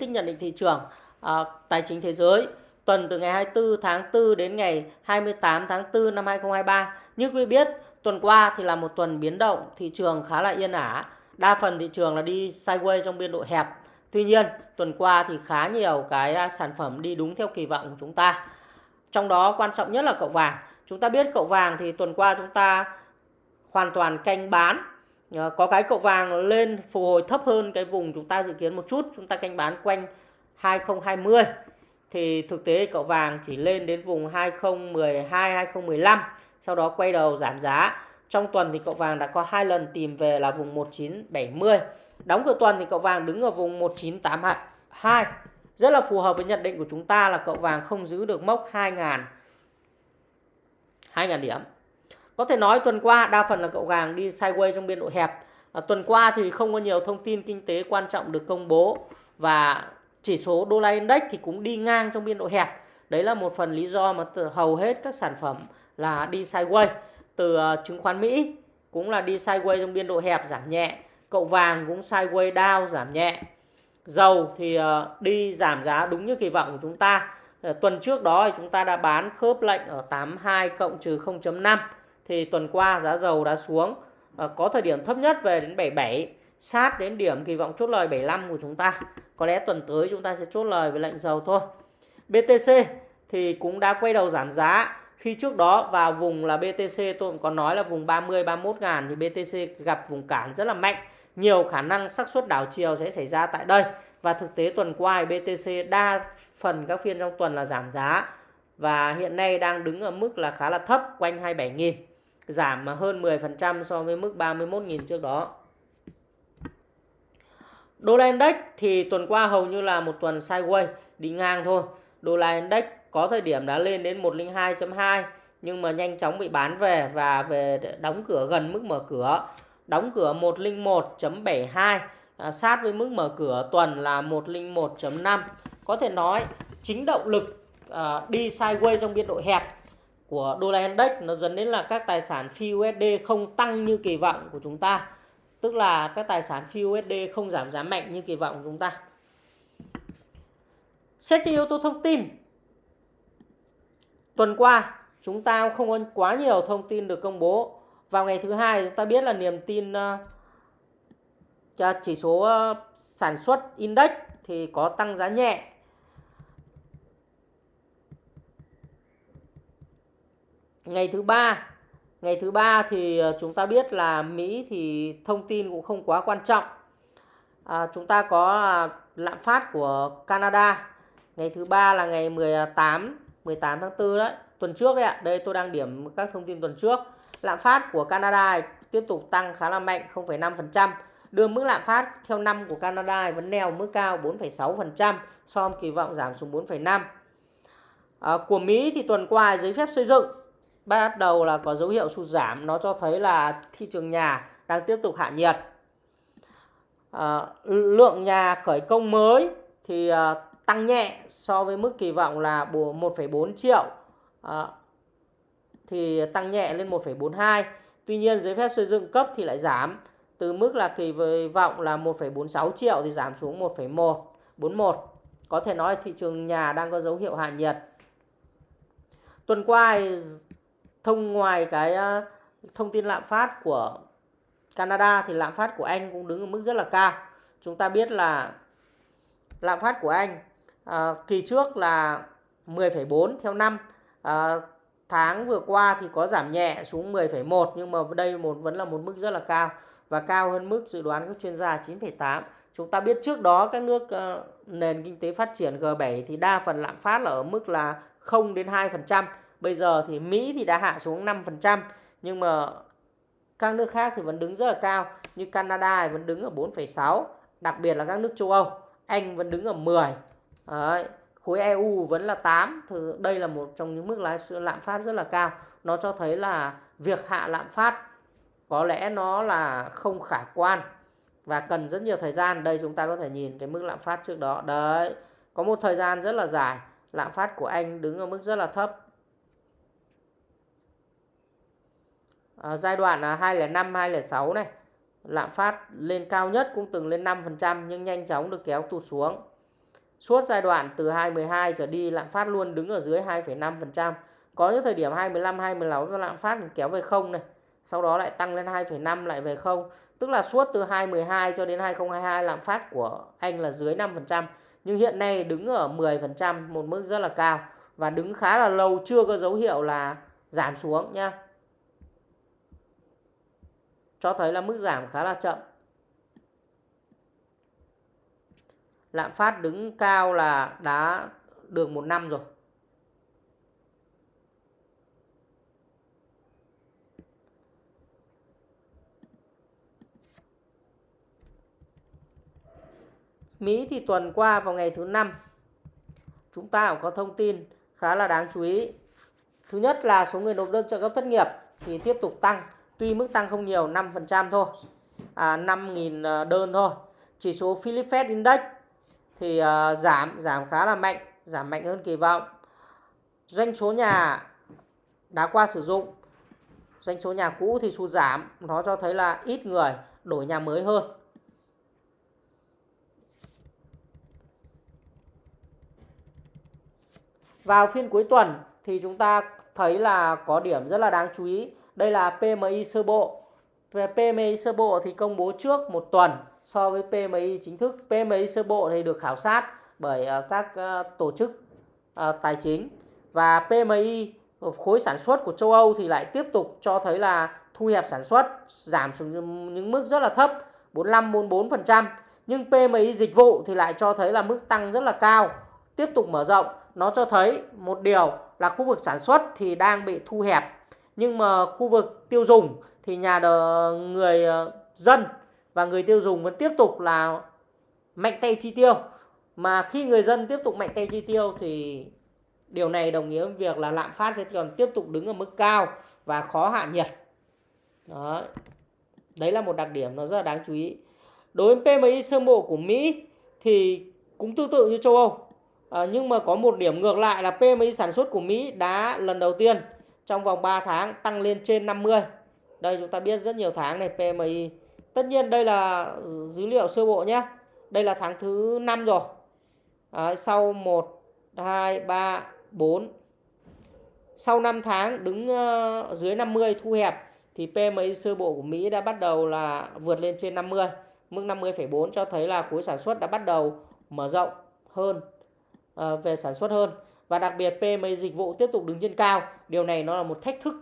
tích nhận định thị trường à, tài chính thế giới tuần từ ngày 24 tháng 4 đến ngày 28 tháng 4 năm 2023. Như quý biết, tuần qua thì là một tuần biến động, thị trường khá là yên ả. Đa phần thị trường là đi sideways trong biên độ hẹp. Tuy nhiên, tuần qua thì khá nhiều cái à, sản phẩm đi đúng theo kỳ vọng của chúng ta. Trong đó quan trọng nhất là cậu vàng. Chúng ta biết cậu vàng thì tuần qua chúng ta hoàn toàn canh bán. Ờ, có cái cậu vàng lên phục hồi thấp hơn cái vùng chúng ta dự kiến một chút. Chúng ta canh bán quanh 2020 thì thực tế cậu vàng chỉ lên đến vùng 2012 2015 sau đó quay đầu giảm giá. Trong tuần thì cậu vàng đã có hai lần tìm về là vùng 1970 đóng cửa tuần thì cậu vàng đứng ở vùng 1982 rất là phù hợp với nhận định của chúng ta là cậu vàng không giữ được mốc 2000 2000 điểm có thể nói tuần qua đa phần là cậu vàng đi sideways trong biên độ hẹp à, tuần qua thì không có nhiều thông tin kinh tế quan trọng được công bố và chỉ số đô la index thì cũng đi ngang trong biên độ hẹp. Đấy là một phần lý do mà từ hầu hết các sản phẩm là đi sideways. Từ uh, chứng khoán Mỹ cũng là đi sideways trong biên độ hẹp giảm nhẹ. Cậu vàng cũng sideways down giảm nhẹ. Dầu thì uh, đi giảm giá đúng như kỳ vọng của chúng ta. Uh, tuần trước đó thì chúng ta đã bán khớp lệnh ở 82 cộng trừ 0.5. Thì tuần qua giá dầu đã xuống. à, có thời điểm thấp nhất về đến 77 sát đến điểm kỳ vọng chốt lời 75 của chúng ta. Có lẽ tuần tới chúng ta sẽ chốt lời với lệnh dầu thôi. BTC thì cũng đã quay đầu giảm giá. Khi trước đó vào vùng là BTC tôi cũng có nói là vùng 30 31 ngàn thì BTC gặp vùng cản rất là mạnh. Nhiều khả năng xác suất đảo chiều sẽ xảy ra tại đây. Và thực tế tuần qua BTC đa phần các phiên trong tuần là giảm giá và hiện nay đang đứng ở mức là khá là thấp quanh 27.000 giảm hơn 10% so với mức 31.000 trước đó. Đô la index thì tuần qua hầu như là một tuần sideways đi ngang thôi. Đô la index có thời điểm đã lên đến 102.2 nhưng mà nhanh chóng bị bán về và về đóng cửa gần mức mở cửa. Đóng cửa 101.72 à, sát với mức mở cửa tuần là 101.5. Có thể nói chính động lực à, đi sideways trong biên độ hẹp của đô la index, nó dẫn đến là các tài sản phi USD không tăng như kỳ vọng của chúng ta Tức là các tài sản phi USD không giảm giá mạnh như kỳ vọng của chúng ta. Xét trên yếu tố thông tin. Tuần qua, chúng ta không có quá nhiều thông tin được công bố. Vào ngày thứ hai, chúng ta biết là niềm tin ờ, cho chỉ số ờ, sản xuất index thì có tăng giá nhẹ. Ngày thứ ba Ngày thứ ba thì ờ, chúng ta biết là Mỹ thì thông tin cũng không quá quan trọng. À, chúng ta có à, lạm phát của Canada. Ngày thứ ba là ngày 18 18 tháng 4 đấy, tuần trước đấy ạ. Đây tôi đang điểm các thông tin tuần trước. Lạm phát của Canada tiếp tục tăng khá là mạnh 0,5%. Đưa mức lạm phát theo năm của Canada vẫn neo mức cao 4,6% so với kỳ vọng giảm xuống 4,5. À, ờ, của Mỹ thì tuần qua giấy phép xây dựng bắt đầu là có dấu hiệu sụt giảm nó cho thấy là thị trường nhà đang tiếp tục hạ nhiệt. À, lượng nhà khởi công mới thì à, tăng nhẹ so với mức kỳ vọng là 1,4 triệu. À, thì tăng nhẹ lên 1,42 tuy nhiên giấy phép xây dựng cấp thì lại giảm từ mức là kỳ vọng là 1,46 triệu thì giảm xuống 1,141 có thể nói thị trường nhà đang có dấu hiệu hạ nhiệt. Tuần qua thông ngoài cái ờ, thông tin lạm phát của Canada thì lạm phát của Anh cũng đứng ở mức rất là cao. Chúng ta biết là lạm phát của Anh à, kỳ trước là 10,4 theo năm. À, tháng vừa qua thì có giảm nhẹ xuống 10,1 nhưng mà đây một vẫn là một mức rất là cao và cao hơn mức dự đoán các chuyên gia 9,8. Chúng ta biết trước đó các nước uh, nền kinh tế phát triển G7 thì đa phần lạm phát là ở mức là 0 đến 2%. Bây giờ thì Mỹ thì đã hạ xuống 5% nhưng mà các nước khác thì vẫn đứng rất là cao như Canada vẫn đứng ở 4,6 đặc biệt là các nước châu Âu. Anh vẫn đứng ở 10 Đấy. khối EU vẫn là 8 thì đây là một trong những mức lãi lạm phát rất là cao. Nó cho thấy là việc hạ lạm phát có lẽ nó là không khả quan và cần rất nhiều thời gian. Đây chúng ta có thể nhìn cái mức lạm phát trước đó. Đấy có một thời gian rất là dài. Lạm phát của Anh đứng ở mức rất là thấp. À, giai đoạn là 2005 2006 này lạm phát lên cao nhất cũng từng lên 5% nhưng nhanh chóng được kéo tụt xuống Suốt giai đoạn từ 2012 trở đi lạm phát luôn đứng ở dưới 2,5%. Có những thời điểm 2015 2016 lạm phát kéo về không này. Sau đó lại tăng lên 2,5 lại về không. Tức là suốt từ 2012 cho đến 2022 lạm phát của Anh là dưới 5%. Nhưng hiện nay đứng ở 10%, một mức rất là cao. Và đứng khá là lâu chưa có dấu hiệu là giảm xuống nha. Cho thấy là mức giảm khá là chậm. Lạm phát đứng cao là đã được một năm rồi. Mỹ thì tuần qua vào ngày thứ năm chúng ta cũng có thông tin khá là đáng chú ý. Thứ nhất là số người nộp đơn trợ cấp thất nghiệp thì tiếp tục tăng, tuy mức tăng không nhiều 5% thôi. À 5.000 ờ, đơn thôi. Chỉ số Philip Fed Index thì à, giảm giảm khá là mạnh, giảm mạnh hơn kỳ vọng. Doanh số nhà đã qua sử dụng, doanh số nhà cũ thì sụt giảm, nó cho thấy là ít người đổi nhà mới hơn. Vào phiên cuối tuần thì chúng ta thấy là có điểm rất là đáng chú ý. Đây là PMI sơ bộ. Về PMI sơ bộ thì công bố trước một tuần so với PMI chính thức. PMI sơ bộ thì được khảo sát bởi ờ, các ờ, tổ chức ờ, tài chính và PMI khối sản xuất của châu Âu thì lại tiếp tục cho thấy là thu hẹp sản xuất, giảm xuống những mức rất là thấp, 45 44%. Nhưng PMI dịch vụ thì lại cho thấy là mức tăng rất là cao, tiếp tục mở rộng nó cho thấy một điều là khu vực sản xuất thì đang bị thu hẹp nhưng mà khu vực tiêu dùng thì nhà đờ, người ờ, dân và người tiêu dùng vẫn tiếp tục là mạnh tay chi tiêu. Mà khi người dân tiếp tục mạnh tay chi tiêu thì điều này đồng nghĩa với việc là lạm phát sẽ còn tiếp tục đứng ở mức cao và khó hạ nhiệt. Đó. Đấy là một đặc điểm nó rất là đáng chú ý. Đối với PMI sơ bộ của Mỹ thì cũng tương tự như châu Âu. À, nhưng mà có một điểm ngược lại là PMI sản xuất của Mỹ đã lần đầu tiên trong vòng 3 tháng tăng lên trên 50. Đây chúng ta biết rất nhiều tháng này PMI. Tất nhiên đây là dữ liệu sơ bộ nhé. Đây là tháng thứ 5 rồi. À, sau 1, 2, 3, 4. Sau 5 tháng đứng ờ, dưới 50 thu hẹp thì PMI sơ bộ của Mỹ đã bắt đầu là vượt lên trên 50. Mức 50,4 cho thấy là khối sản xuất đã bắt đầu mở rộng hơn ờ, về sản xuất hơn và đặc biệt PMI dịch vụ tiếp tục đứng trên cao. Điều này nó là một thách thức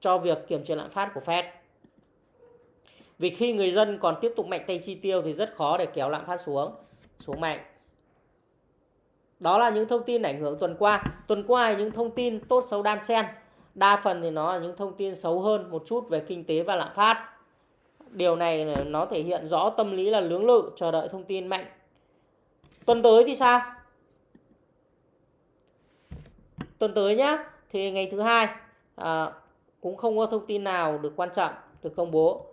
cho việc kiểm chế lạm phát của Fed. Vì khi người dân còn tiếp tục mạnh tay chi tiêu thì rất khó để kéo lạm phát xuống xuống mạnh. Đó là những thông tin ảnh hưởng tuần qua. Tuần qua những thông tin tốt xấu đan xen. Đa phần thì nó là những thông tin xấu hơn một chút về kinh tế và lạm phát. Điều này nó thể hiện rõ tâm lý là lưỡng lự, chờ đợi thông tin mạnh. Tuần tới thì sao? Tuần tới nhá thì ngày thứ hai à, cũng không có thông tin nào được quan trọng được công bố.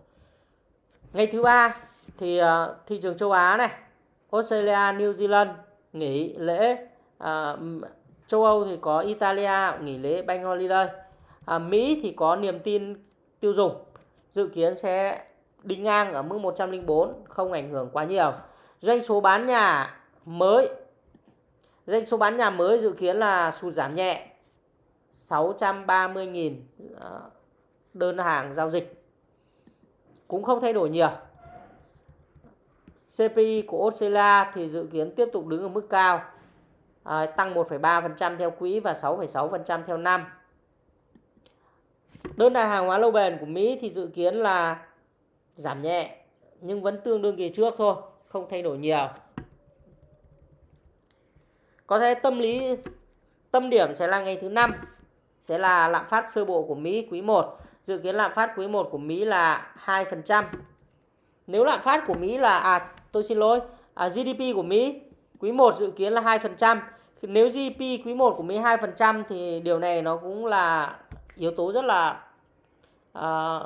Ngày thứ ba thì à, thị trường châu Á này Australia New Zealand nghỉ lễ à, châu Âu thì có Italia nghỉ lễ Bank Holiday à, Mỹ thì có niềm tin tiêu dùng dự kiến sẽ đi ngang ở mức 104 không ảnh hưởng quá nhiều. Doanh số bán nhà mới Doanh số bán nhà mới dự kiến là sụt giảm nhẹ 630.000 ờ, đơn hàng giao dịch. Cũng không thay đổi nhiều. CPI của Australia thì dự kiến tiếp tục đứng ở mức cao, à, tăng 1,3% theo quý và 6,6% theo năm. Đơn đặt hàng hóa lâu bền của Mỹ thì dự kiến là giảm nhẹ nhưng vẫn tương đương kỳ trước thôi, không thay đổi nhiều. Có thể tâm lý tâm điểm sẽ là ngày thứ năm sẽ là lạm phát sơ bộ của Mỹ quý 1. Dự kiến lạm phát quý 1 của Mỹ là 2%. Nếu lạm phát của Mỹ là à tôi xin lỗi, à, GDP của Mỹ quý 1 dự kiến là 2%. Nếu GDP quý 1 của Mỹ 2% thì điều này nó cũng là yếu tố rất là à,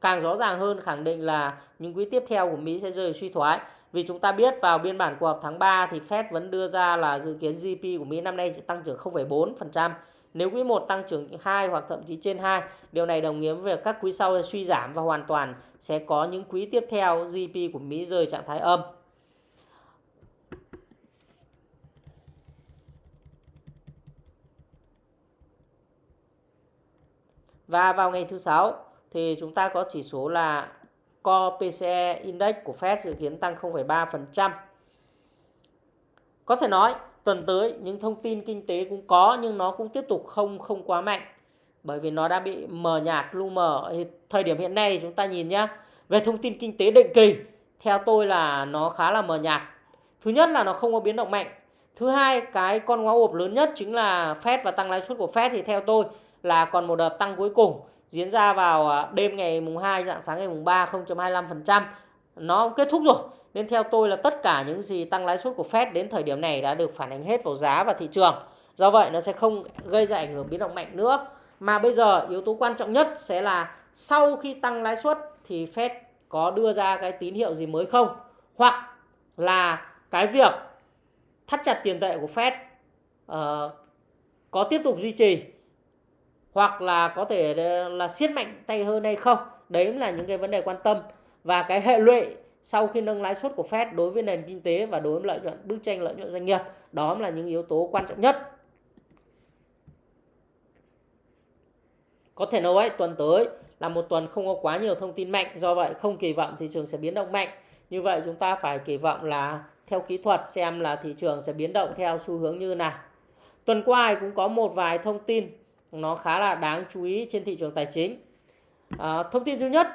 càng rõ ràng hơn khẳng định là những quý tiếp theo của Mỹ sẽ rơi suy thoái. Vì chúng ta biết vào biên bản cuộc họp tháng 3 thì Fed vẫn đưa ra là dự kiến GDP của Mỹ năm nay chỉ tăng trưởng 0,4%. Nếu quý 1 tăng trưởng 2 hoặc thậm chí trên 2, điều này đồng nghĩa với các quý sau suy giảm và hoàn toàn sẽ có những quý tiếp theo GDP của Mỹ rơi trạng thái âm. Và vào ngày thứ sáu thì chúng ta có chỉ số là Core PCE Index của Fed dự kiến tăng 0,3%. Có thể nói tuần tới những thông tin kinh tế cũng có nhưng nó cũng tiếp tục không không quá mạnh. Bởi vì nó đã bị mờ nhạt lu mờ thời điểm hiện nay chúng ta nhìn nhé về thông tin kinh tế định kỳ theo tôi là nó khá là mờ nhạt. Thứ nhất là nó không có biến động mạnh. Thứ hai cái con ngó ộp lớn nhất chính là Fed và tăng lãi suất của Fed thì theo tôi là còn một đợt tăng cuối cùng diễn ra vào à, đêm ngày mùng 2 dạng sáng ngày mùng 3 0.25% nó kết thúc rồi. Nên theo tôi là tất cả những gì tăng lãi suất của Fed đến thời điểm này đã được phản ánh hết vào giá và thị trường. Do vậy nó sẽ không gây ra ảnh hưởng biến động mạnh nữa. Mà bây giờ yếu tố quan trọng nhất sẽ là sau khi tăng lãi suất thì Fed có đưa ra cái tín hiệu gì mới không? Hoặc là cái việc thắt chặt tiền tệ của Fed uh, có tiếp tục duy trì hoặc là có thể là siết mạnh tay hơn hay không. Đấy là những cái vấn đề quan tâm. Và cái hệ lụy sau khi nâng lãi suất của Fed đối với nền kinh tế và đối với lợi nhuận, bức tranh lợi nhuận doanh nghiệp, đó là những yếu tố quan trọng nhất. Có thể nói tuần tới là một tuần không có quá nhiều thông tin mạnh, do vậy không kỳ vọng thị trường sẽ biến động mạnh. Như vậy chúng ta phải kỳ vọng là theo kỹ thuật xem là thị trường sẽ biến động theo xu hướng như nào. Tuần qua cũng có một vài thông tin nó khá là đáng chú ý trên thị trường tài chính à, thông tin thứ nhất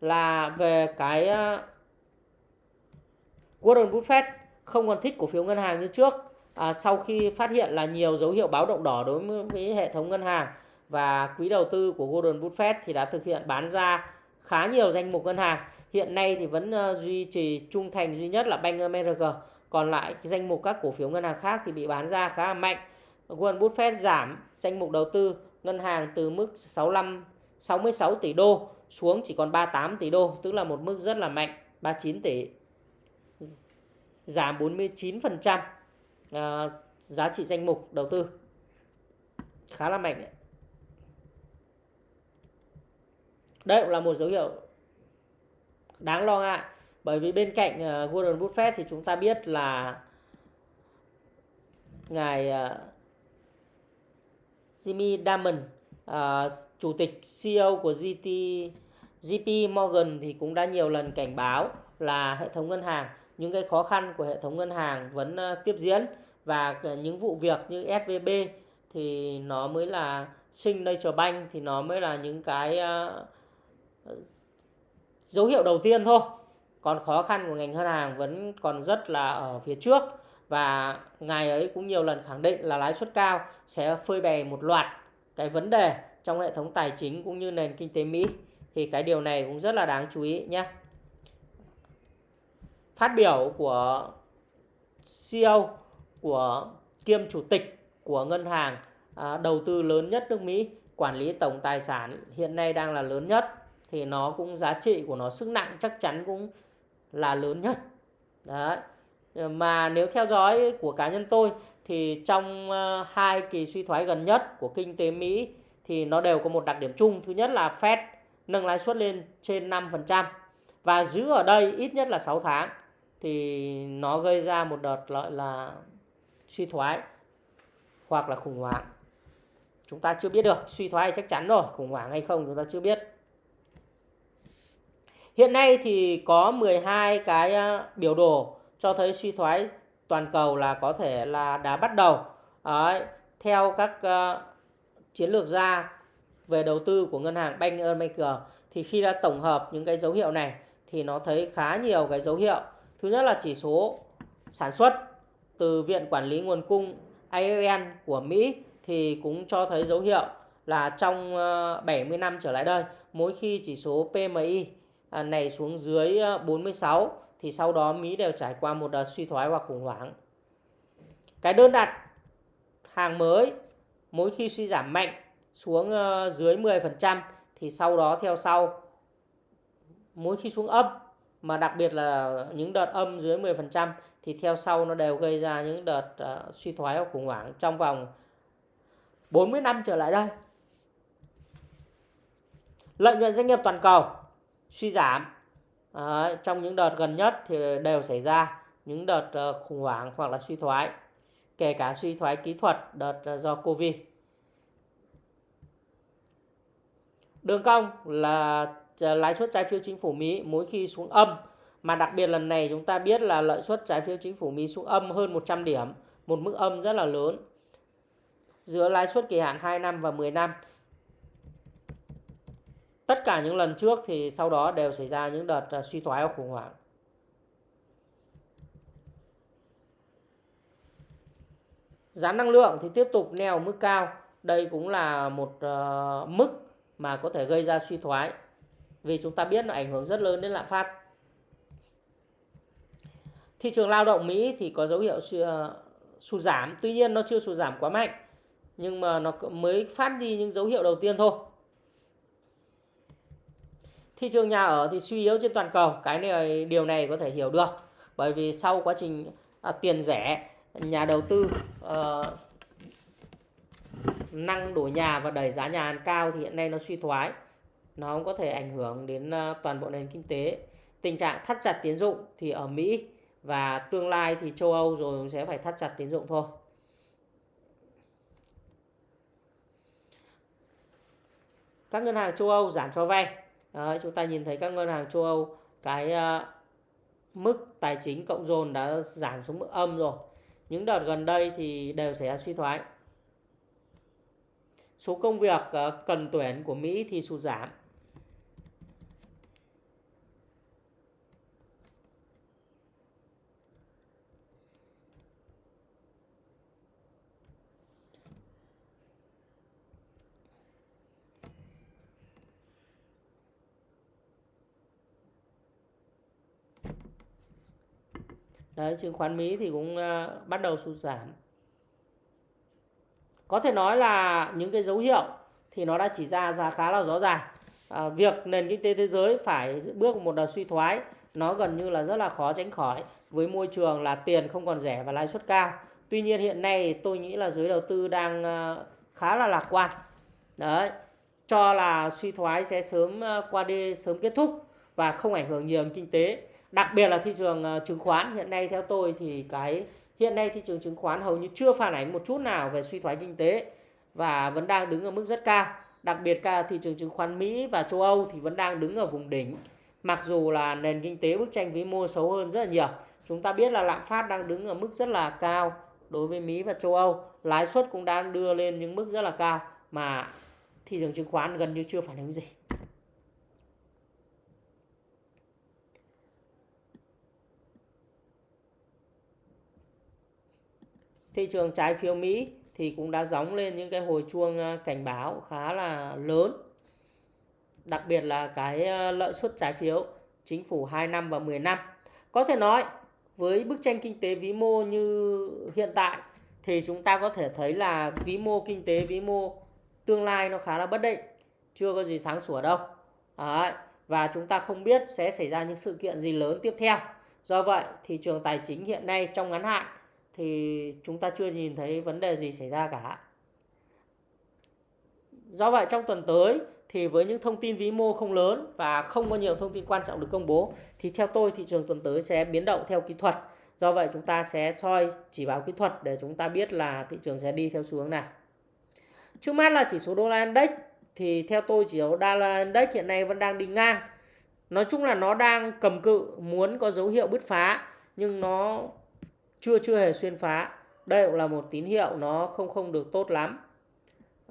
là về cái à, Warren Buffett không còn thích cổ phiếu ngân hàng như trước à, sau khi phát hiện là nhiều dấu hiệu báo động đỏ đối với hệ thống ngân hàng và quỹ đầu tư của Warren Buffett thì đã thực hiện bán ra khá nhiều danh mục ngân hàng. Hiện nay thì vẫn uh, duy trì trung thành duy nhất là Bank America. Còn lại cái danh mục các cổ phiếu ngân hàng khác thì bị bán ra khá là mạnh. Warren Buffett giảm danh mục đầu tư ngân hàng từ mức 65 66 tỷ đô xuống chỉ còn 38 tỷ đô, tức là một mức rất là mạnh, 39 tỷ. Giảm 49% à, giá trị danh mục đầu tư. Khá là mạnh đấy. Đây cũng là một dấu hiệu đáng lo ngại bởi vì bên cạnh uh, Warren Buffett thì chúng ta biết là ngài uh, Jimmy Dimon uh, à, chủ tịch CEO của GT JP Morgan thì cũng đã nhiều lần cảnh báo là hệ thống ngân hàng những cái khó khăn của hệ thống ngân hàng vẫn uh, tiếp diễn và những vụ việc như SVB thì nó mới là Signature Bank thì nó mới là những cái uh, dấu hiệu đầu tiên thôi. Còn khó khăn của ngành ngân hàng vẫn còn rất là ở phía trước và ngài ấy cũng nhiều lần khẳng định là lãi suất cao sẽ phơi bày một loạt cái vấn đề trong hệ thống tài chính cũng như nền kinh tế Mỹ. Thì cái điều này cũng rất là đáng chú ý nhé. Phát biểu của CEO của kiêm chủ tịch của ngân hàng à, đầu tư lớn nhất nước Mỹ, quản lý tổng tài sản hiện nay đang là lớn nhất thì nó cũng giá trị của nó sức nặng chắc chắn cũng là lớn nhất. Đấy. Ờ, mà nếu theo dõi của cá nhân tôi thì trong ờ, hai kỳ suy thoái gần nhất của kinh tế Mỹ thì nó đều có một đặc điểm chung. Thứ nhất là Fed nâng lãi suất lên trên 5% và giữ ở đây ít nhất là 6 tháng thì nó gây ra một đợt gọi là suy thoái hoặc là khủng hoảng. Chúng ta chưa biết được, suy thoái chắc chắn rồi, khủng hoảng hay không chúng ta chưa biết. Hiện nay thì có 12 cái ờ, biểu đồ cho thấy suy thoái toàn cầu là có thể là đã bắt đầu. Đấy, theo các uh, chiến lược gia về đầu tư của ngân hàng Bank America thì khi đã tổng hợp những cái dấu hiệu này thì nó thấy khá nhiều cái dấu hiệu. Thứ nhất là chỉ số sản xuất từ Viện Quản lý Nguồn cung IAN của Mỹ thì cũng cho thấy dấu hiệu là trong ờ, 70 năm trở lại đây, mỗi khi chỉ số PMI à, này xuống dưới ờ, 46 thì sau đó Mỹ đều trải qua một đợt suy thoái hoặc khủng hoảng. Cái đơn đặt hàng mới mỗi khi suy giảm mạnh xuống ờ, dưới 10% thì sau đó theo sau mỗi khi xuống âm mà đặc biệt là những đợt âm dưới 10% thì theo sau nó đều gây ra những đợt uh, suy thoái hoặc khủng hoảng trong vòng 40 năm trở lại đây. Lợi nhuận doanh nghiệp toàn cầu suy giảm à, trong những đợt gần nhất thì đều xảy ra những đợt ờ, khủng hoảng hoặc là suy thoái kể cả suy thoái kỹ thuật đợt ờ, do covid đường cong là ờ, lãi suất trái phiếu chính phủ Mỹ mỗi khi xuống âm mà đặc biệt lần này chúng ta biết là lợi suất trái phiếu chính phủ Mỹ xuống âm hơn 100 điểm, một mức âm rất là lớn. Giữa lãi suất kỳ hạn 2 năm và 10 năm. Tất cả những lần trước thì sau đó đều xảy ra những đợt à, suy thoái và khủng hoảng. Giá năng lượng thì tiếp tục neo mức cao. Đây cũng là một uh, mức mà có thể gây ra suy thoái. Vì chúng ta biết nó ảnh hưởng rất lớn đến lạm phát. Thị trường lao động Mỹ thì có dấu hiệu ờ, sụt giảm. Tuy nhiên nó chưa sụt giảm quá mạnh. Nhưng mà nó mới phát đi những dấu hiệu đầu tiên thôi. Thị trường nhà ở thì suy yếu trên toàn cầu. Cái này điều này có thể hiểu được. Bởi vì sau quá trình à, tiền rẻ nhà đầu tư à, năng đổi nhà và đẩy giá nhà cao thì hiện nay nó suy thoái nó không có thể ảnh hưởng đến à, toàn bộ nền kinh tế tình trạng thắt chặt tiến dụng thì ở Mỹ và tương lai thì châu Âu rồi sẽ phải thắt chặt tiến dụng thôi các ngân hàng châu Âu giảm cho vay Đấy, chúng ta nhìn thấy các ngân hàng châu Âu cái uh, mức tài chính cộng dồn đã giảm xuống mức âm rồi những đợt gần đây thì đều xảy ra suy thoái. Số công việc uh, cần tuyển của Mỹ thì sụt giảm. Đấy, chứng khoán Mỹ thì cũng uh, bắt đầu sụt giảm. Có thể nói là những cái dấu hiệu thì nó đã chỉ ra ra khá là rõ ràng. À, việc nền kinh tế thế giới phải bước một đợt suy thoái nó gần như là rất là khó tránh khỏi với môi trường là tiền không còn rẻ và lãi suất cao. Tuy nhiên hiện nay tôi nghĩ là giới đầu tư đang uh, khá là lạc quan. Đấy, cho là suy thoái sẽ sớm uh, qua đi sớm kết thúc và không ảnh hưởng nhiều đến kinh tế đặc biệt là thị trường ờ, chứng khoán. Hiện nay theo tôi thì cái, hiện nay thị trường chứng khoán hầu như chưa phản ánh một chút nào về suy thoái kinh tế và vẫn đang đứng ở mức rất cao. Đặc biệt cả thị trường chứng khoán Mỹ và châu Âu thì vẫn đang đứng ở vùng đỉnh. Mặc dù là nền kinh tế bức tranh vĩ mô xấu hơn rất là nhiều. Chúng ta biết là lạm phát đang đứng ở mức rất là cao đối với Mỹ và châu Âu. Lãi suất cũng đang đưa lên những mức rất là cao mà thị trường chứng khoán gần như chưa phản ứng gì. Thị trường trái phiếu Mỹ thì cũng đã gióng lên những cái hồi chuông à, cảnh báo khá là lớn. Đặc biệt là cái à, lợi suất trái phiếu chính phủ 2 năm và 10 năm. Có thể nói với bức tranh kinh tế vĩ mô như hiện tại thì chúng ta có thể thấy là vĩ mô kinh tế vĩ mô tương lai nó khá là bất định, chưa có gì sáng sủa đâu. Đấy. Và chúng ta không biết sẽ xảy ra những sự kiện gì lớn tiếp theo. Do vậy, thị trường tài chính hiện nay trong ngắn hạn thì chúng ta chưa nhìn thấy vấn đề gì xảy ra cả. Do vậy, trong tuần tới thì với những thông tin vĩ mô không lớn và không có nhiều thông tin quan trọng được công bố, thì theo tôi thị trường tuần tới sẽ biến động theo kỹ thuật. Do vậy, chúng ta sẽ soi chỉ báo kỹ thuật để chúng ta biết là thị trường sẽ đi theo xu hướng nào. Trước mắt là chỉ số đô la index, thì theo tôi chỉ số đô la index hiện nay vẫn đang đi ngang. Nói chung là nó đang cầm cự, muốn có dấu hiệu bứt phá, nhưng nó chưa chưa hề xuyên phá. Đây cũng là một tín hiệu nó không không được tốt lắm.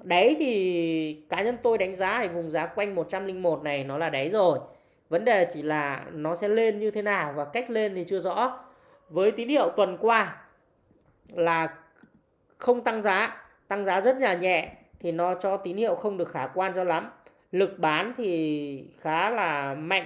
Đáy thì cá nhân tôi đánh giá ở vùng giá quanh 101 này nó là đáy rồi. Vấn đề chỉ là nó sẽ lên như thế nào và cách lên thì chưa rõ. Với tín hiệu tuần qua là không tăng giá tăng giá rất là nhẹ thì nó cho tín hiệu không được khả quan cho lắm. Lực bán thì khá là mạnh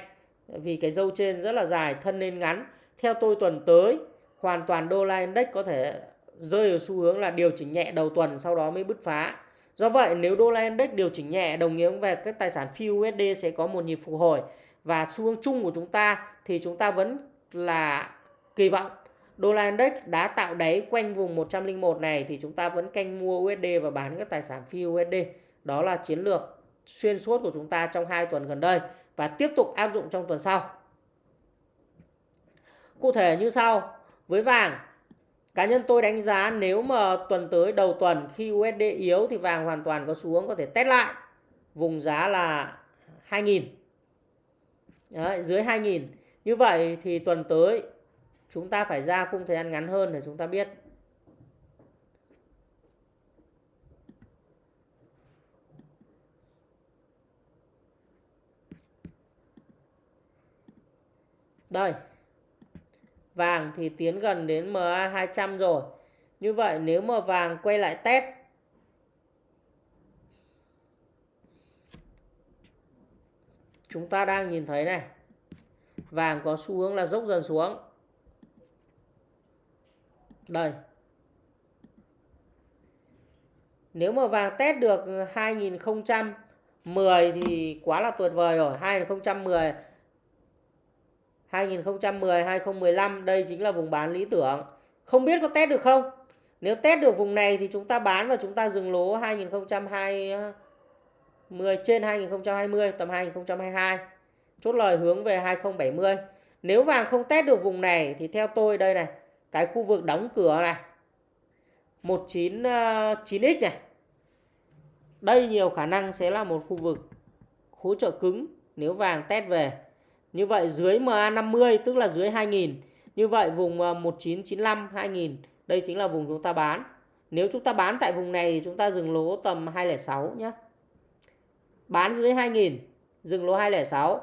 vì cái dâu trên rất là dài, thân nên ngắn. Theo tôi tuần tới hoàn toàn đô la index có thể rơi ở xu hướng là điều chỉnh nhẹ đầu tuần sau đó mới bứt phá. Do vậy nếu đô la index điều chỉnh nhẹ đồng nghĩa về các tài sản phi USD sẽ có một nhịp phục hồi và xu hướng chung của chúng ta thì chúng ta vẫn là kỳ vọng đô la index đã tạo đáy quanh vùng 101 này thì chúng ta vẫn canh mua USD và bán các tài sản phi USD. Đó là chiến lược xuyên suốt của chúng ta trong hai tuần gần đây và tiếp tục áp dụng trong tuần sau. Cụ thể như sau, với vàng, cá nhân tôi đánh giá nếu mà tuần tới đầu tuần khi USD yếu thì vàng hoàn toàn có xuống có thể test lại. vùng giá là 2.000 Đấy, dưới 2.000 như vậy thì tuần tới chúng ta phải ra khung thời gian ngắn hơn để chúng ta biết Đây. Vàng thì tiến gần đến MA 200 rồi. Như vậy nếu mà vàng quay lại test, chúng ta đang nhìn thấy này. Vàng có xu hướng là dốc dần xuống. Đây. Nếu mà vàng test được 2010 thì quá là tuyệt vời rồi. 2010 2010 2015 đây chính là vùng bán lý tưởng. Không biết có test được không? Nếu test được vùng này thì chúng ta bán và chúng ta dừng lỗ 2020 trên 2020 tầm 2022. Chốt lời hướng về 2070. Nếu vàng không test được vùng này thì theo tôi đây này, cái khu vực đóng cửa này 199x ờ, này. Đây nhiều khả năng sẽ là một khu vực hỗ trợ cứng nếu vàng test về. Như vậy dưới MA50 tức là dưới 2000. Như vậy vùng ờ, 1995 2000 đây chính là vùng chúng ta bán. Nếu chúng ta bán tại vùng này thì chúng ta dừng lỗ tầm 206 nhé. Bán dưới 2000, dừng lỗ 206.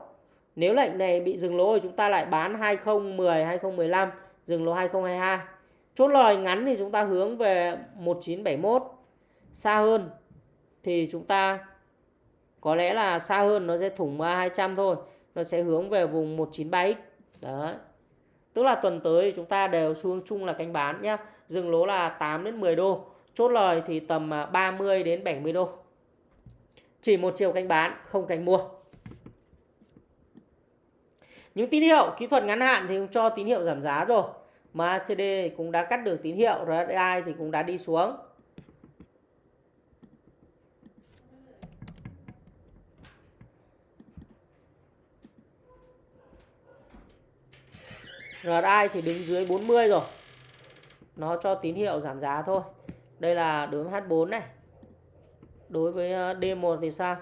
Nếu lệnh này bị dừng lỗ thì chúng ta lại bán 2010, 2015, dừng lỗ 2022. Chốt lời ngắn thì chúng ta hướng về 1971. Xa hơn thì chúng ta có lẽ là xa hơn nó sẽ thủng 200 thôi nó sẽ hướng về vùng 193x đấy. Tức là tuần tới chúng ta đều xu hướng chung là canh bán nhá. Dừng lỗ là 8 đến 10 đô. Chốt lời thì tầm à, 30 đến 70 đô. Chỉ một chiều canh bán, không canh mua. Những tín hiệu kỹ thuật ngắn hạn thì cũng cho tín hiệu giảm giá rồi. MACD cũng đã cắt được tín hiệu RSI thì cũng đã đi xuống. RSI thì đứng dưới 40 rồi. Nó cho tín hiệu giảm giá thôi. Đây là đối với H4 này. Đối với ờ, D1 thì sao?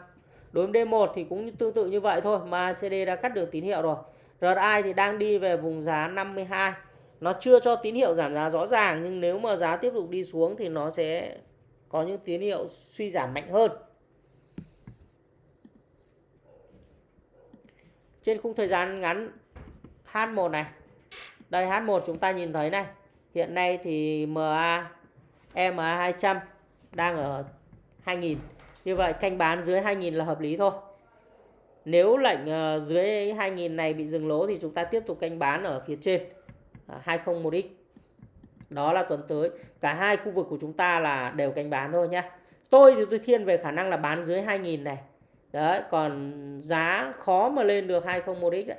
Đối với D1 thì cũng tương tự như vậy thôi, mà CD đã cắt được tín hiệu rồi. RSI thì đang đi về vùng giá 52 nó chưa cho tín hiệu giảm giá rõ ràng, nhưng nếu mà giá tiếp tục đi xuống thì nó sẽ có những tín hiệu suy giảm mạnh hơn. Trên khung thời gian ngắn H1 này đây H1 chúng ta nhìn thấy này. Hiện nay thì MA MA200 đang ở 2000 như vậy, canh bán dưới 2000 là hợp lý thôi. Nếu lệnh ờ, dưới 2000 này bị dừng lỗ thì chúng ta tiếp tục canh bán ở phía trên. À, 201x đó là tuần tới. Cả hai khu vực của chúng ta là đều canh bán thôi nhé tôi thì tôi thiên về khả năng là bán dưới 2000 này. Đấy, còn giá khó mà lên được 201x đấy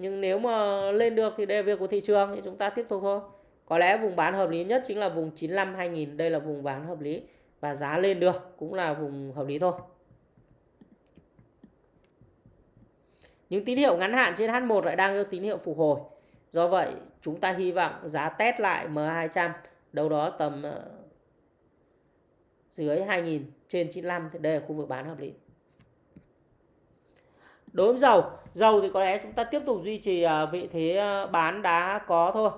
nhưng nếu mà lên được thì đây là việc của thị trường, thì chúng ta tiếp tục thôi. Có lẽ vùng bán hợp lý nhất chính là vùng 95 2000 đây là vùng bán hợp lý và giá lên được cũng là vùng hợp lý thôi. Những tín hiệu ngắn hạn trên H1 lại đang cho tín hiệu phục hồi. Do vậy, chúng ta hy vọng giá test lại M200 đâu đó tầm ờ, dưới 2000 trên 95 thì đây là khu vực bán hợp lý đối với dầu dầu thì có lẽ chúng ta tiếp tục duy trì à, vị thế à, bán đã có thôi.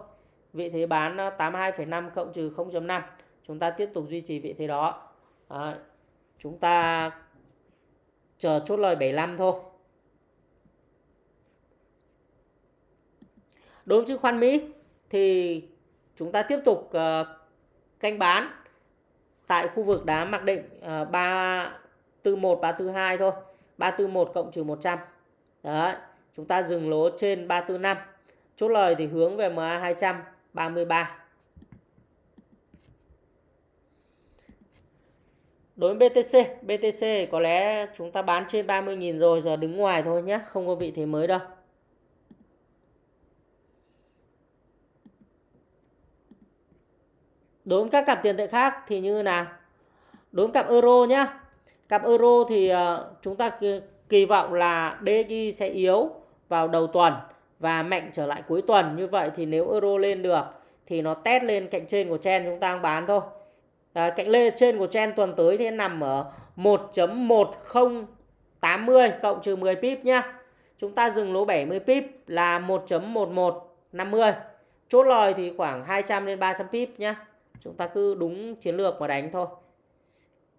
Vị thế bán à, 82,5 cộng trừ 0.5 chúng ta tiếp tục duy trì vị thế đó. À, chúng ta chờ chốt lời 75 thôi. Đối với chứng khoán Mỹ thì chúng ta tiếp tục uh, canh bán tại khu vực đá mặc định uh, 341 342 thôi. 341 cộng trừ 100. Đấy, chúng ta dừng lỗ trên 345. Chốt lời thì hướng về MA 200 33. Đối với BTC, BTC có lẽ chúng ta bán trên 30.000 rồi, giờ đứng ngoài thôi nhé, không có vị thế mới đâu. Đối với các cặp tiền tệ khác thì như nào? Đối với cặp euro nhé, Cặp euro thì ờ, chúng ta kỳ vọng là DXY sẽ yếu vào đầu tuần và mạnh trở lại cuối tuần. Như vậy thì nếu euro lên được thì nó test lên cạnh trên của chen chúng ta bán thôi. À, cạnh lên trên của chen tuần tới thì nằm ở 1.1080 cộng trừ 10 pip nhá. Chúng ta dừng lỗ 70 pip là 1.1150. Chốt lời thì khoảng 200 đến 300 pip nhá. Chúng ta cứ đúng chiến lược mà đánh thôi.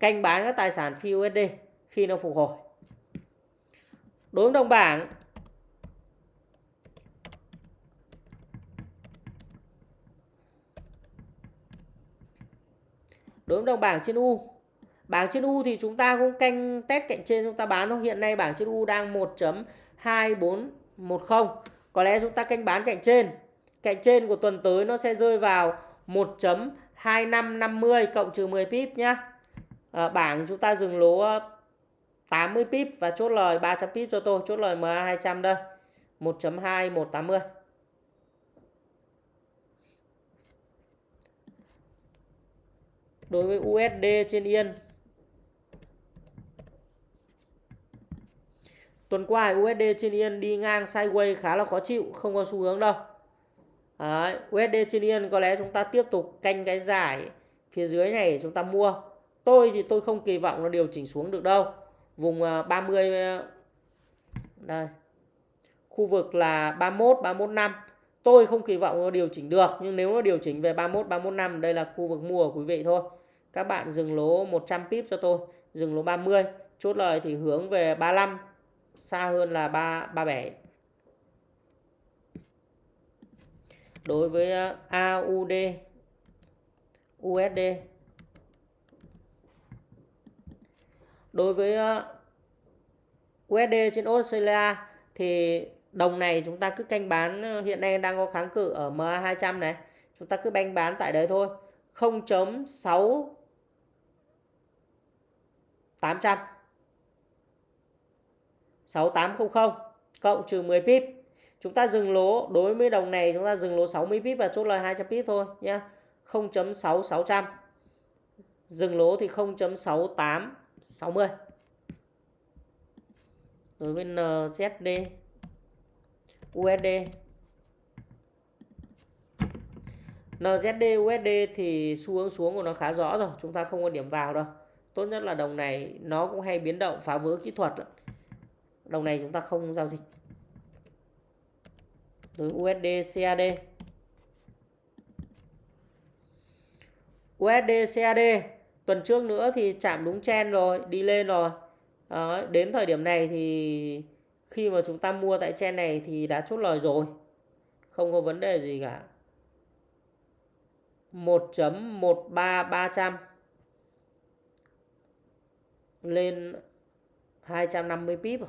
Canh bán các tài sản phi USD khi nó phục hồi. Đối với đồng bảng, đối với đồng bảng trên U, bảng trên U thì chúng ta cũng canh test cạnh trên chúng ta bán thôi. Hiện nay bảng trên U đang 1.2410 có lẽ chúng ta canh bán cạnh trên. Cạnh trên của tuần tới nó sẽ rơi vào 1.2550 cộng trừ 10 pip nhá à, bảng chúng ta dừng lỗ ờ, 80 pip và chốt lời 300 pip cho tôi chốt lời MA 200 đây 1.2180 đối với USD trên Yên. Tuần qua USD trên Yên đi ngang sideways khá là khó chịu, không có xu hướng đâu. Đấy, USD trên Yên có lẽ chúng ta tiếp tục canh cái giải phía dưới này chúng ta mua. Tôi thì tôi không kỳ vọng nó điều chỉnh xuống được đâu. Vùng à, 30 à, đây. Khu vực là 31 315. Tôi không kỳ vọng nó điều chỉnh được, nhưng nếu nó điều chỉnh về 31 315 đây là khu vực mua của quý vị thôi các bạn dừng lỗ 100 pip cho tôi, dừng lỗ 30 chốt lời thì hướng về 35 xa hơn là 3 37 đối với à, AUD USD đối với ờ, USD trên Australia thì đồng này chúng ta cứ canh bán ờ, hiện nay đang có kháng cự ở MA200 này chúng ta cứ banh bán tại đấy thôi 0.6 800 6800 cộng trừ 10 pip. Chúng ta dừng lỗ, đối với đồng này chúng ta dừng lỗ 60 pip và chốt lời 200 pip thôi nhé. 0.6600. Dừng lỗ thì 60 Đối với NZD USD NZD USD thì xu hướng xuống của nó khá rõ rồi, chúng ta không có điểm vào đâu. Tốt nhất là đồng này nó cũng hay biến động phá vỡ kỹ thuật đồng này chúng ta không giao dịch. Đối USD CAD USD CAD tuần trước nữa thì chạm đúng chen rồi đi lên rồi. Đó, đến thời điểm này thì khi mà chúng ta mua tại chen này thì đã chốt lời rồi. Không có vấn đề gì cả. 1.13300 lên 250 pip à.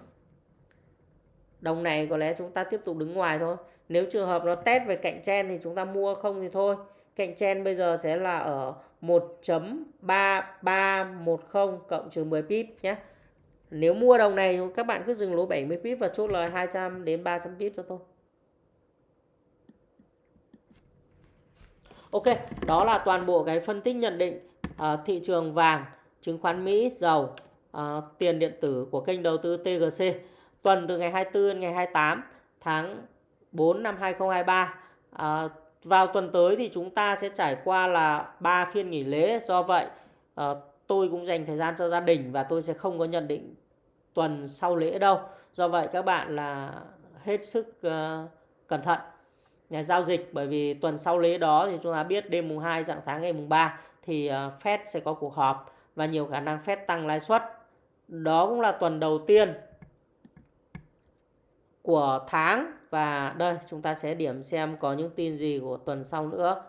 đồng này có lẽ chúng ta tiếp tục đứng ngoài thôi. Nếu trường hợp nó test về cạnh chen thì chúng ta mua không thì thôi cạnh chen bây giờ sẽ là ở 1.3310 cộng trừ 10 pip nhé nếu mua đồng này các bạn cứ dừng lỗ 70 pip và chốt lời 200 đến 300 pip cho tôi Ok, đó là toàn bộ cái phân tích nhận định uh, thị trường vàng chứng khoán Mỹ, dầu, uh, tiền điện tử của kênh đầu tư TGC tuần từ ngày 24 đến ngày 28 tháng 4 năm 2023. Uh, vào tuần tới thì chúng ta sẽ trải qua là 3 phiên nghỉ lễ. Do vậy uh, tôi cũng dành thời gian cho gia đình và tôi sẽ không có nhận định tuần sau lễ đâu. Do vậy các bạn là hết sức uh, cẩn thận nhà giao dịch bởi vì tuần sau lễ đó thì chúng ta biết đêm mùng 2 dạng sáng ngày mùng 3 thì uh, Fed sẽ có cuộc họp và nhiều khả năng Fed tăng lãi suất. Đó cũng là tuần đầu tiên của tháng và đây chúng ta sẽ điểm xem có những tin gì của tuần sau nữa.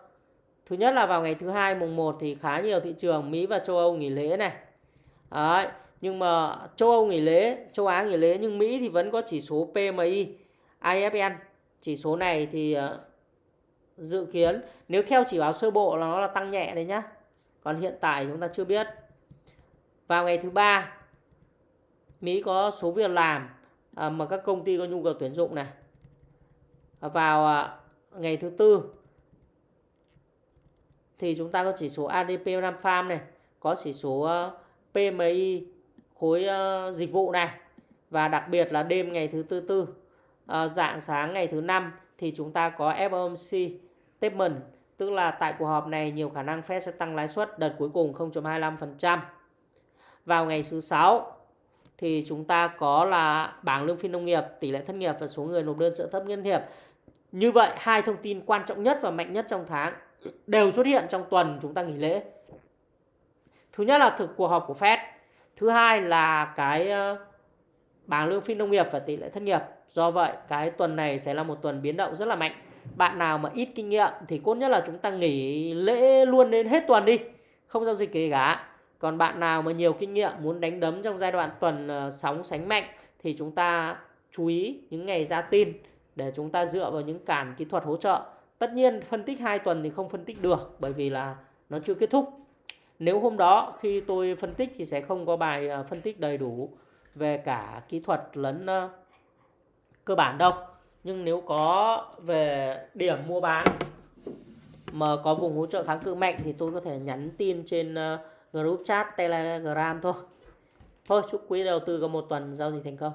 Thứ nhất là vào ngày thứ hai mùng 1 thì khá nhiều thị trường Mỹ và châu Âu nghỉ lễ này. Đấy, nhưng mà châu Âu nghỉ lễ, châu Á nghỉ lễ nhưng Mỹ thì vẫn có chỉ số PMI, IFN. Chỉ số này thì ờ, dự kiến nếu theo chỉ báo sơ bộ là nó là tăng nhẹ đấy nhá. Còn hiện tại chúng ta chưa biết vào ngày thứ ba Mỹ có số việc làm ờ, mà các công ty có nhu cầu tuyển dụng này vào à, ngày thứ tư thì chúng ta có chỉ số ADP Nam Farm này có chỉ số ờ, PMI khối ờ, dịch vụ này và đặc biệt là đêm ngày thứ tư tư ờ, dạng sáng ngày thứ năm thì chúng ta có FOMC statement tức là tại cuộc họp này nhiều khả năng Fed sẽ tăng lãi suất đợt cuối cùng 0.25% vào ngày thứ sáu thì chúng ta có là bảng lương phi nông nghiệp, tỷ lệ thất nghiệp và số người nộp đơn trợ cấp nhân hiệp. Như vậy hai thông tin quan trọng nhất và mạnh nhất trong tháng đều xuất hiện trong tuần chúng ta nghỉ lễ. Thứ nhất là thực cuộc họp của Fed, thứ hai là cái ờ, bảng lương phi nông nghiệp và tỷ lệ thất nghiệp. Do vậy cái tuần này sẽ là một tuần biến động rất là mạnh. Bạn nào mà ít kinh nghiệm thì cốt nhất là chúng ta nghỉ lễ luôn đến hết tuần đi, không giao dịch gì cả. Còn bạn nào mà nhiều kinh nghiệm muốn đánh đấm trong giai đoạn tuần ờ, sóng sánh mạnh thì chúng ta chú ý những ngày ra tin để chúng ta dựa vào những cản kỹ thuật hỗ trợ. Tất nhiên, phân tích 2 tuần thì không phân tích được, bởi vì là nó chưa kết thúc. Nếu hôm đó khi tôi phân tích thì sẽ không có bài à, phân tích đầy đủ về cả kỹ thuật lẫn cơ bản đâu. Nhưng nếu có về điểm mua bán mà có vùng hỗ trợ kháng cự mạnh thì tôi có thể nhắn tin trên group chat Telegram thôi. Thôi, chúc quý đầu tư có một tuần giao dịch thành công.